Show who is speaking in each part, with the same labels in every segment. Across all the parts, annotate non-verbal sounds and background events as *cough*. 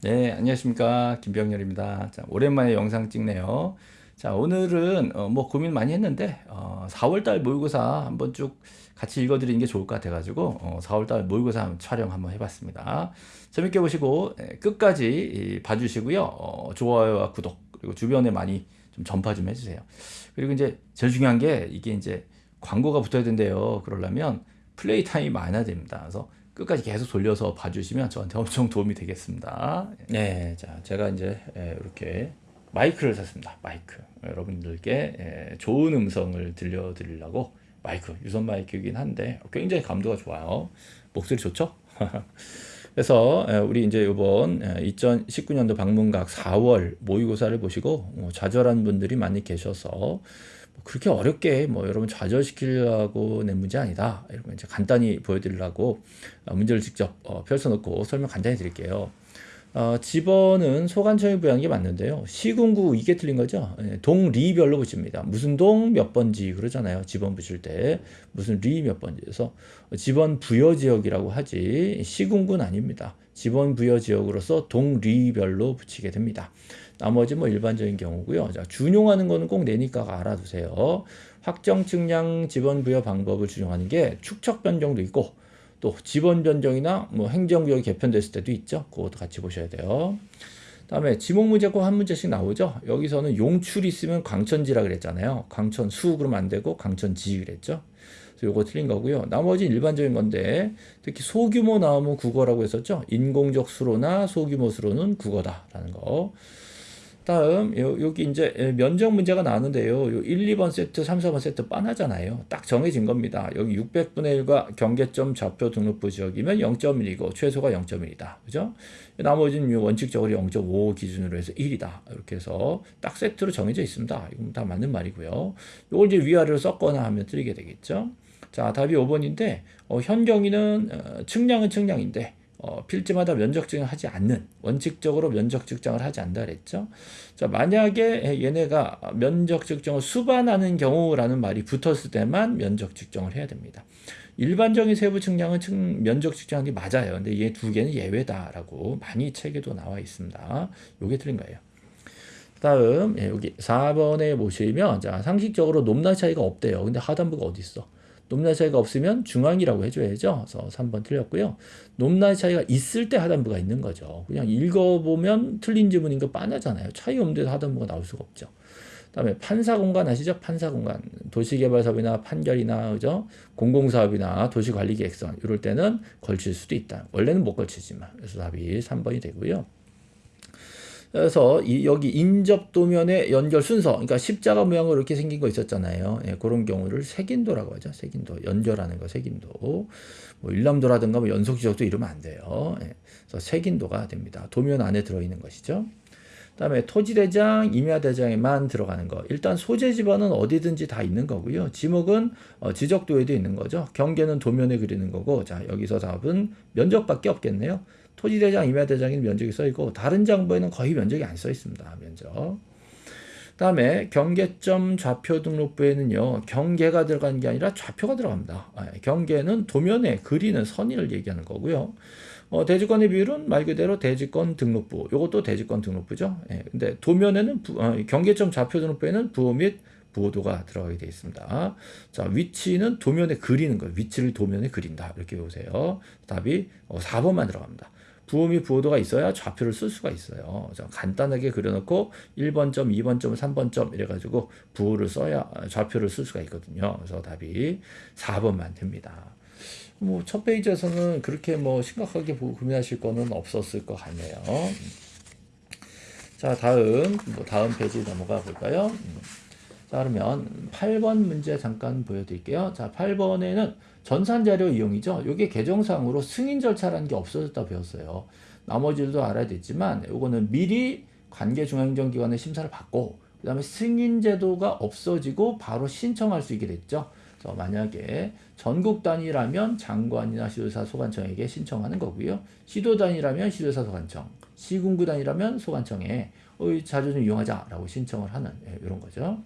Speaker 1: 네, 안녕하십니까. 김병렬입니다. 자, 오랜만에 영상 찍네요. 자, 오늘은 어, 뭐 고민 많이 했는데 어, 4월달 모의고사 한번 쭉 같이 읽어드리는 게 좋을 것 같아 가지고 어, 4월달 모의고사 촬영 한번 해봤습니다. 재밌게 보시고 예, 끝까지 봐주시고요. 어, 좋아요와 구독 그리고 주변에 많이 좀 전파 좀 해주세요. 그리고 이제 제일 중요한 게 이게 이제 광고가 붙어야 된대요. 그러려면 플레이 타임이 많아야 됩니다. 그래서 끝까지 계속 돌려서 봐주시면 저한테 엄청 도움이 되겠습니다. 네, 자 제가 이제 이렇게 마이크를 샀습니다. 마이크 여러분들께 좋은 음성을 들려드리려고 마이크 유선 마이크이긴 한데 굉장히 감도가 좋아요. 목소리 좋죠? *laughs* 그래서 우리 이제 이번 2019년도 방문각 4월 모의고사를 보시고 어, 좌절한 분들이 많이 계셔서 그렇게 어렵게 뭐 여러분 좌절시키려고 낸 문제 아니다. 이런 이제 간단히 보여드리려고 어, 문제를 직접 어, 펼쳐놓고 설명 간단히 드릴게요. 어, 집어는 소관청이 부여한 게 맞는데요. 시군구 이게 틀린 거죠. 예, 동리별로 붙입니다. 무슨 동 몇 번지 그러잖아요. 집원 붙일 때 무슨 리 몇 번지에서 집원 부여 지역이라고 하지 시군구는 아닙니다. 집원 부여 지역으로서 동리별로 붙이게 됩니다. 나머지 뭐 일반적인 경우고요. 자, 준용하는 거는 꼭 내니까 알아두세요. 확정 측량 지번 부여 방법을 준용하는 게 축척 변경도 있고 또 지번 변경이나 뭐 행정구역이 개편됐을 때도 있죠. 그것도 같이 보셔야 돼요. 다음에 지목 문제 꼭한 문제씩 나오죠. 여기서는 용출이 있으면 광천지라 그랬잖아요. 광천수 그러면 안 되고 광천지 그랬죠. 그래서 요거 틀린 거고요. 나머지 일반적인 건데 특히 소규모 나오면 국어라고 했었죠. 인공적 수로나 소규모 수로는 국어다라는 거. 다음 여기 이제 면적 문제가 나오는데요. 요 1, 2번 세트, 3, 4번 세트 빤하잖아요. 딱 정해진 겁니다. 여기 600분의 1과 경계점 좌표 등록부 지역이면 0.1이고 최소가 0.1이다. 그죠? 나머지는 원칙적으로 0.5 기준으로 해서 1이다. 이렇게 해서 딱 세트로 정해져 있습니다. 이건 다 맞는 말이고요. 이걸 이제 위아래로 섞거나 하면 틀리게 되겠죠. 자, 답이 5번인데 어, 현 경위는 어, 측량은 측량인데 어, 필지마다 면적 증을 하지 않는 원칙적으로 면적 측정을 하지 않다 그랬죠. 자 만약에 얘네가 면적 측정을 수반하는 경우라는 말이 붙었을 때만 면적 측정을 해야 됩니다. 일반적인 세부 측량은 측, 면적 측정이 맞아요. 근데 얘 두 개는 예외다라고 많이 책에도 나와 있습니다. 요게 틀린 거예요. 다음 예, 여기 4번에 보시면 자 상식적으로 높낮 차이가 없대요. 근데 하단부가 어디 있어? 높낮이 차이가 없으면 중앙이라고 해줘야죠. 그래서 3번 틀렸고요. 높낮이 차이가 있을 때 하단부가 있는 거죠. 그냥 읽어보면 틀린 지문인 거 빤하잖아요. 차이 없는데도 하단부가 나올 수가 없죠. 다음에 판사공간 아시죠? 판사공간. 도시개발사업이나 판결이나 그죠? 공공사업이나 도시관리계획선 이럴 때는 걸칠 수도 있다. 원래는 못 걸치지만. 그래서 답이 3번이 되고요. 그래서 이 여기 인접 도면의 연결 순서, 그러니까 십자가 모양으로 이렇게 생긴 거 있었잖아요. 예, 그런 경우를 색인도라고 하죠. 색인도, 연결하는 거 색인도. 뭐 일람도라든가 뭐 연속 지적도 이러면 안 돼요. 예, 그래서 색인도가 됩니다. 도면 안에 들어있는 것이죠. 다음에 토지대장, 임야대장에만 들어가는 거. 일단 소재 지번은 어디든지 다 있는 거고요. 지목은 어, 지적도에도 있는 거죠. 경계는 도면에 그리는 거고. 자, 여기서 답은 면적밖에 없겠네요. 토지대장, 임야대장에는 면적이 써 있고 다른 장부에는 거의 면적이 안 써 있습니다. 면적. 다음에 경계점 좌표 등록부에는요. 경계가 들어간 게 아니라 좌표가 들어갑니다. 아, 경계는 도면에 그리는 선의를 얘기하는 거고요. 어, 대지권의 비율은 말 그대로 대지권 등록부. 이것도 대지권 등록부죠. 예, 근데 도면에는 부, 어, 경계점 좌표 등록부에는 부호 및 부호도가 들어가게 되어 있습니다. 자, 위치는 도면에 그리는 거예요. 위치를 도면에 그린다. 이렇게 보세요. 답이 어, 4번만 들어갑니다. 부호 및 부호도가 있어야 좌표를 쓸 수가 있어요. 자, 간단하게 그려놓고 1번점, 2번점, 3번점 이래가지고 부호를 써야 좌표를 쓸 수가 있거든요. 그래서 답이 4번만 됩니다. 뭐 첫 페이지에서는 그렇게 뭐 심각하게 고민하실 거는 없었을 것 같네요. 자 다음 뭐 다음 페이지 넘어가 볼까요? 자 그러면 8번 문제 잠깐 보여드릴게요. 자 8번에는 전산자료 이용이죠. 이게 개정상으로 승인 절차라는 게 없어졌다 배웠어요. 나머지도 알아야 되지만 이거는 미리 관계중앙행정기관의 심사를 받고 그 다음에 승인 제도가 없어지고 바로 신청할 수 있게 됐죠. 그래서 만약에 전국 단위라면 장관이나 시도사 소관청에게 신청하는 거고요. 시도 단위라면 시도사 소관청, 시군구 단위라면 소관청에 어, 자료 좀 이용하자라고 신청을 하는 예, 이런 거죠.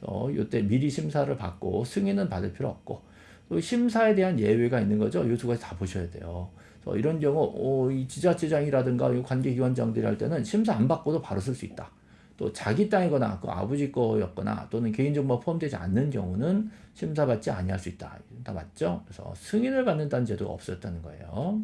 Speaker 1: 어, 이때 미리 심사를 받고 승인은 받을 필요 없고 또 심사에 대한 예외가 있는 거죠. 이 두 가지 다 보셔야 돼요. 어, 이런 경우 어, 이 지자체장이라든가 이 관계기관장들이 할 때는 심사 안 받고도 바로 쓸 수 있다. 또 자기 땅이거나 그 아버지 거였거나 또는 개인정보가 포함되지 않는 경우는 심사받지 아니할 수 있다. 다 맞죠? 그래서 승인을 받는다는 제도가 없었다는 거예요.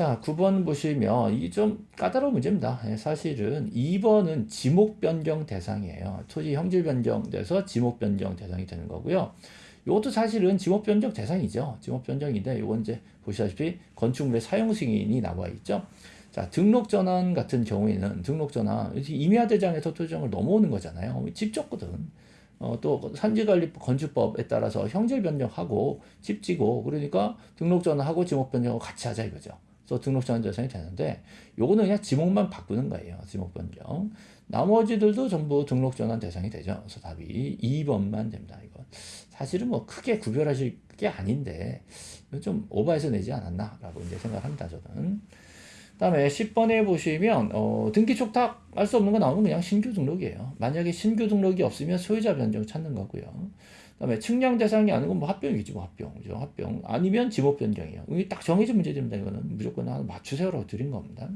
Speaker 1: 자, 9번 보시면 이게 좀 까다로운 문제입니다. 예, 사실은 2번은 지목 변경 대상이에요. 토지 형질 변경돼서 지목 변경 대상이 되는 거고요. 이것도 사실은 지목 변경 대상이죠. 지목 변경인데 이건 이제 보시다시피 건축물의 사용 승인이 나와 있죠. 자, 등록 전환 같은 경우에는 등록 전환 임야 대장에서 토지정을 넘어오는 거잖아요. 집 줬거든. 어, 또 산지관리법 건축법에 따라서 형질 변경하고 집 지고 그러니까 등록 전환하고 지목 변경을 같이 하자 이거죠. 그래서 등록 전환 대상이 되는데 요거는 그냥 지목만 바꾸는 거예요. 지목 변경. 나머지들도 전부 등록 전환 대상이 되죠. 그래서 답이 2번만 됩니다. 이거 사실은 뭐 크게 구별하실 게 아닌데 좀 오버해서 내지 않았나라고 이제 생각합니다. 저는. 다음에 10번에 보시면 어, 등기 촉탁 할수 없는 거 나오면 그냥 신규 등록이에요. 만약에 신규 등록이 없으면 소유자 변경 찾는 거고요. 그다음에 측량 대상이 아닌 건뭐 합병이지 뭐 합병, 그죠? 합병 아니면 지목 변경이에요. 이게 딱 정해진 문제입니다. 이거는 무조건 하나 맞추세요라고 드린 겁니다.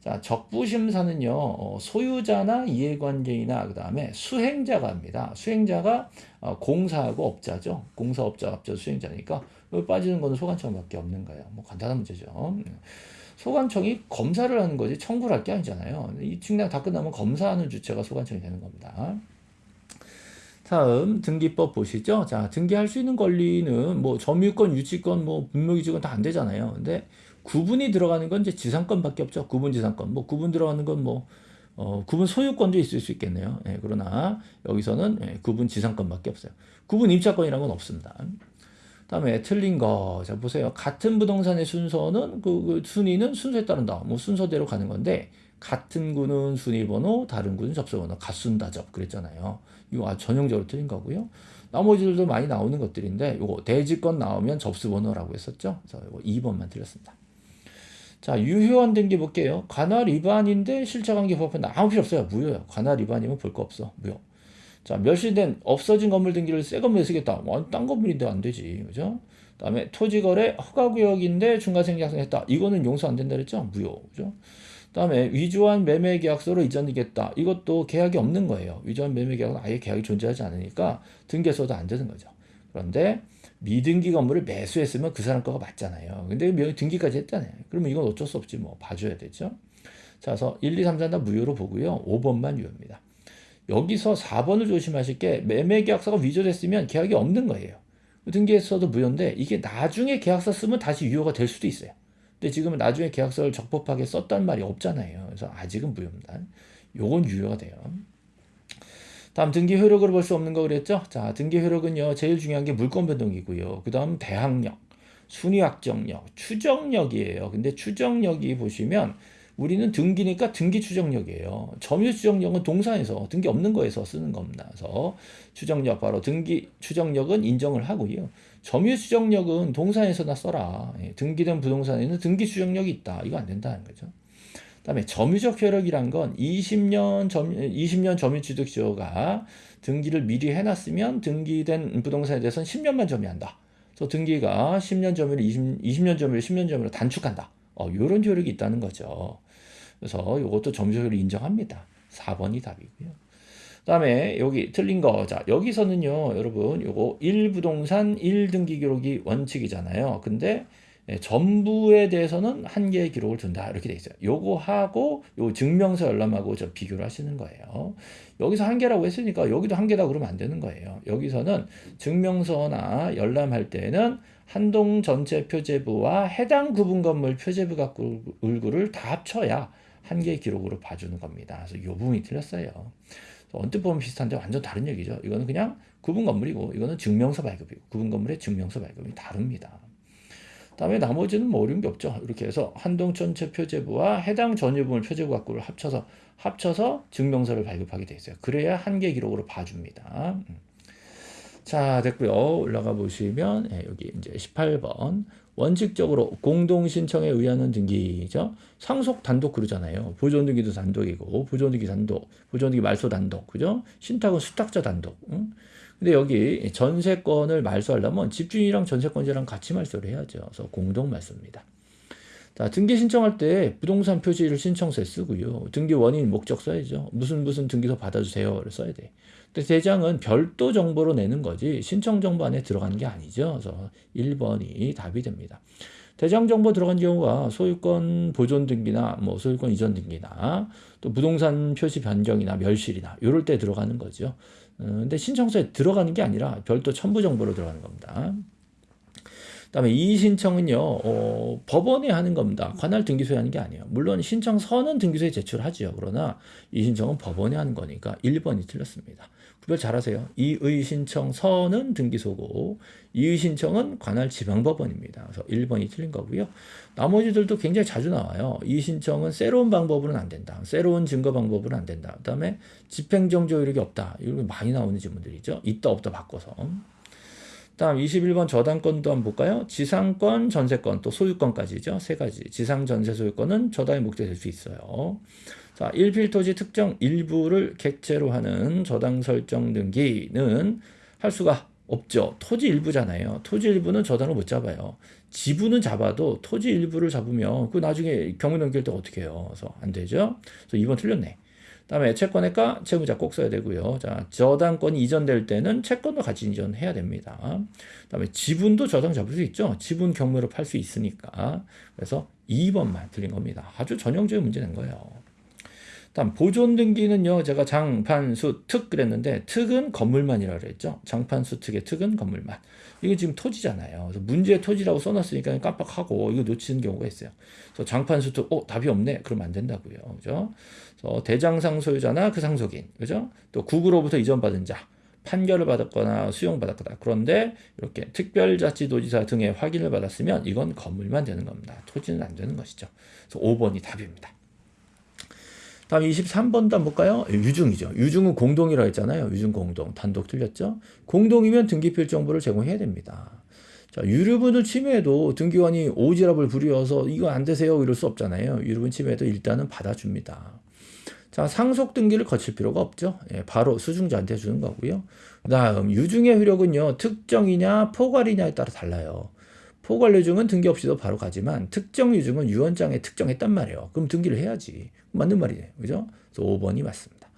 Speaker 1: 자, 적부 심사는요 어, 소유자나 이해관계이나 그 다음에 수행자가 합니다. 수행자가 어, 공사하고 업자죠. 공사업자 업자 수행자니까 빠지는 거는 소관청밖에 없는 거예요. 뭐 간단한 문제죠. 소관청이 검사를 하는 거지 청구를 할 게 아니잖아요. 이 측량 다 끝나면 검사하는 주체가 소관청이 되는 겁니다. 다음 등기법 보시죠. 자, 등기할 수 있는 권리는 뭐 점유권, 유치권, 뭐 분묘기지권 다 안 되잖아요. 근데 구분이 들어가는 건 이제 지상권밖에 없죠. 구분 지상권. 뭐 구분 들어가는 건뭐 어, 구분 소유권도 있을 수 있겠네요. 예, 그러나 여기서는 예, 구분 지상권밖에 없어요. 구분 임차권이라는 건 없습니다. 다음에 틀린 거. 자, 보세요. 같은 부동산의 순서는, 그, 그 순위는 순서에 따른다. 뭐 순서대로 가는 건데, 같은 구는 순위번호, 다른 구는 접수번호, 같순다접. 그랬잖아요. 이거 아주 전형적으로 틀린 거고요. 나머지들도 많이 나오는 것들인데, 요거 대지권 나오면 접수번호라고 했었죠. 그래서 이거 2번만 틀렸습니다. 자, 유효한 등기 볼게요. 관할 위반인데 실체관계 법은 아무 필요 없어요. 무효예요. 관할 위반이면 볼 거 없어. 무효. 자, 멸실된 없어진 건물 등기를 새 건물에 쓰겠다. 뭐, 딴 건물인데 안 되지. 그죠? 그 다음에 토지거래 허가구역인데 중과생 작성했다. 이거는 용서 안 된다 그랬죠? 무효. 그죠? 그 다음에 위조한 매매 계약서로 이전되겠다. 이것도 계약이 없는 거예요. 위조한 매매 계약은 아예 계약이 존재하지 않으니까 등기에서도 안 되는 거죠. 그런데 미등기 건물을 매수했으면 그 사람 거가 맞잖아요. 근데 등기까지 했잖아요. 그러면 이건 어쩔 수 없지 뭐 봐줘야 되죠. 자, 그래서 1, 2, 3, 4다 무효로 보고요. 5번만 유효입니다. 여기서 4번을 조심하실 게 매매 계약서가 위조됐으면 계약이 없는 거예요. 등기에서도 무효인데 이게 나중에 계약서 쓰면 다시 유효가 될 수도 있어요. 근데 지금은 나중에 계약서를 적법하게 썼단 말이 없잖아요. 그래서 아직은 무효입니다. 요건 유효가 돼요. 다음 등기 효력으로 볼 수 없는 거 그랬죠? 자, 등기 효력은요. 제일 중요한 게 물권 변동이고요. 그 다음 대항력, 순위 확정력, 추정력이에요. 근데 추정력이 보시면 우리는 등기니까 등기 추정력이에요. 점유 추정력은 동사에서 등기 없는 거에서 쓰는 겁니다. 그래서 추정력 바로 등기 추정력은 인정을 하고요. 점유 추정력은 동사에서나 써라. 예, 등기된 부동산에는 등기 추정력이 있다. 이거 안 된다는 거죠. 그다음에 점유적 효력이란 건 20년 점 20년 점유 취득 시효가 등기를 미리 해놨으면 등기된 부동산에 대해서는 10년만 점유한다. 그래서 등기가 10년 점유를 20, 20년 점유를 10년 점유로 단축한다. 어, 이런 효력이 있다는 거죠. 그래서 이것도 점수를 인정합니다. 4번이 답이고요. 그 다음에 여기 틀린 거. 자, 여기서는요, 여러분, 요거 1부동산 1등기 기록이 원칙이잖아요. 근데 예, 전부에 대해서는 한 개의 기록을 둔다. 이렇게 돼 있어요. 요거 하고 요 증명서 열람하고 저 비교를 하시는 거예요. 여기서 한 개라고 했으니까 여기도 한 개다 그러면 안 되는 거예요. 여기서는 증명서나 열람할 때는 한동 전체 표제부와 해당 구분 건물 표제부 갖고 을구를 다 합쳐야 한 개의 기록으로 봐주는 겁니다. 그래서 이 부분이 틀렸어요. 언뜻 보면 비슷한데 완전 다른 얘기죠. 이거는 그냥 구분 건물이고 이거는 증명서 발급이고 구분 건물의 증명서 발급이 다릅니다. 다음에 나머지는 뭐 어려운 게 없죠. 이렇게 해서 한동 전체 표제부와 해당 전유분을 표제부 갖고를 합쳐서 합쳐서 증명서를 발급하게 돼 있어요. 그래야 한 개 기록으로 봐줍니다. 음. 자 됐고요. 올라가 보시면 예, 여기 이제 18번 원칙적으로 공동신청에 의하는 등기죠. 상속 단독 그러잖아요. 보존 등기도 단독이고 보존 등기 단독, 보존 등기 말소 단독, 그죠? 신탁은 수탁자 단독. 응? 근데 여기 전세권을 말소하려면 집주인이랑 전세권자랑 같이 말소를 해야죠. 그래서 공동 말소입니다. 자, 등기 신청할 때 부동산 표시를 신청서에 쓰고요. 등기 원인 목적 써야죠. 무슨 무슨 등기소 받아주세요 를 써야 돼. 근데 대장은 별도 정보로 내는 거지 신청 정보 안에 들어가는 게 아니죠. 그래서 1번이 답이 됩니다. 대장 정보 들어간 경우가 소유권 보존 등기나 뭐 소유권 이전 등기나 또 부동산 표시 변경이나 멸실이나 이럴 때 들어가는 거죠. 어, 근데 신청서에 들어가는 게 아니라 별도 첨부 정보로 들어가는 겁니다. 그다음에 이의 신청은요 어, 법원에 하는 겁니다. 관할 등기소에 하는 게 아니에요. 물론 신청서는 등기소에 제출하지요. 그러나 이 신청은 법원에 하는 거니까 1번이 틀렸습니다. 구별 잘하세요. 이의 신청서는 등기소고 이의 신청은 관할 지방법원입니다. 그래서 1번이 틀린 거고요. 나머지들도 굉장히 자주 나와요. 이의 신청은 새로운 방법으로는 안 된다. 새로운 증거 방법으로는 안 된다. 그다음에 집행정지 이력이 없다. 이런 많이 나오는 질문들이죠. 있다 없다 바꿔서. 다음 21번 저당권도 한번 볼까요? 지상권, 전세권, 또 소유권까지죠. 세 가지. 지상, 전세, 소유권은 저당의 목적이 될 수 있어요. 자, 1필토지 특정 일부를 객체로 하는 저당 설정 등기는 할 수가 없죠. 토지 일부잖아요. 토지 일부는 저당을 못 잡아요. 지분은 잡아도 토지 일부를 잡으면 그 나중에 경매 넘길 때 어떻게 해요? 그래서 안 되죠. 그래서 2번 틀렸네. 다음에 채권의가 채무자 꼭 써야 되고요. 자, 저당권이 이전될 때는 채권도 같이 이전해야 됩니다. 다음에 지분도 저당 잡을 수 있죠. 지분 경매로 팔 수 있으니까. 그래서 2번만 틀린 겁니다. 아주 전형적인 문제 낸 거예요. 다음 보존 등기는요. 제가 장판수 특 그랬는데 특은 건물만이라 그랬죠. 장판수 특의 특은 건물만. 이거 지금 토지잖아요. 그래서 문제 토지라고 써놨으니까 깜빡하고 이거 놓치는 경우가 있어요. 그래서 장판수 특, 어 답이 없네. 그러면 안 된다고요. 그죠? 그래서 대장상 소유자나 그 상속인, 그죠? 또 국으로부터 이전받은 자. 판결을 받았거나 수용받았거나 그런데 이렇게 특별자치도지사 등의 확인을 받았으면 이건 건물만 되는 겁니다. 토지는 안 되는 것이죠. 그래서 5번이 답입니다. 다음 23번도 한번 볼까요? 유중이죠. 유중은 공동이라고 했잖아요. 유중 공동. 단독 틀렸죠? 공동이면 등기필 정보를 제공해야 됩니다. 자, 유류분을 침해해도 등기관이 오지랖을 부려서 이거 안 되세요 이럴 수 없잖아요. 유류분 침해도 일단은 받아줍니다. 자, 상속 등기를 거칠 필요가 없죠. 예, 바로 수중자한테 주는 거고요. 그 다음 유중의 효력은요. 특정이냐 포괄이냐에 따라 달라요. 포괄 유중은 등기 없이도 바로 가지만 특정 유중은 유언장에 특정했단 말이에요. 그럼 등기를 해야지. 맞는 말이네. 그죠? 그래서 5번이 맞습니다.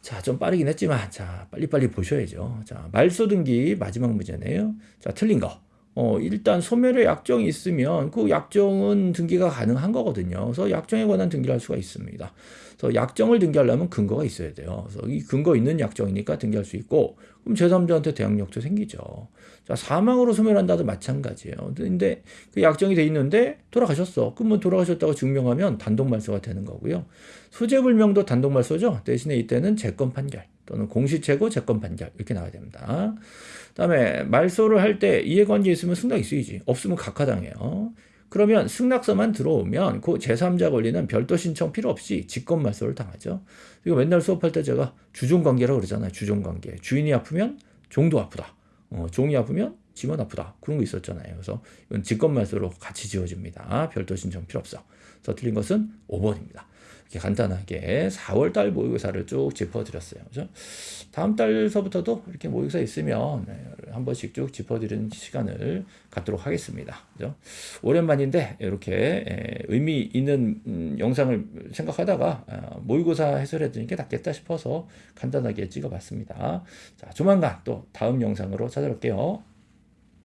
Speaker 1: 자, 좀 빠르긴 했지만, 자, 빨리빨리 보셔야죠. 자, 말소 등기 마지막 문제네요. 자, 틀린 거. 어, 일단 소멸의 약정이 있으면 그 약정은 등기가 가능한 거거든요. 그래서 약정에 관한 등기를 할 수가 있습니다. 그래서 약정을 등기하려면 근거가 있어야 돼요. 그래서 이 근거 있는 약정이니까 등기할 수 있고, 그럼 제3자한테 대항력도 생기죠. 자, 사망으로 소멸한다도 마찬가지예요. 근데 그 약정이 돼 있는데 돌아가셨어. 그러면 돌아가셨다고 증명하면 단독 말소가 되는 거고요. 수재불명도 단독 말소죠. 대신에 이때는 재건 판결 또는 공시채고 재건 판결 이렇게 나와야 됩니다. 그다음에 말소를 할 때 이해관계 있으면 승낙이 쓰이지. 없으면 각하당해요. 그러면 승낙서만 들어오면 그 제3자 권리는 별도 신청 필요 없이 직권 말소를 당하죠. 이거 맨날 수업할 때 제가 주종관계라고 그러잖아요. 주종관계. 주인이 아프면 종도 아프다. 어, 종이 아프면 지만 아프다. 그런 거 있었잖아요. 그래서 이건 직권 말소로 같이 지워집니다. 별도 신청 필요 없어. 그래서 틀린 것은 5번입니다. 이렇게 간단하게 4월달 모의고사를 쭉 짚어드렸어요. 그죠? 다음 달서부터도 이렇게 모의고사 있으면 네, 한 번씩 쭉 짚어드리는 시간을 갖도록 하겠습니다. 그죠? 오랜만인데 이렇게 의미 있는 음, 영상을 생각하다가 아, 모의고사 해설해 드리는 게 낫겠다 싶어서 간단하게 찍어봤습니다. 자, 조만간 또 다음 영상으로 찾아올게요.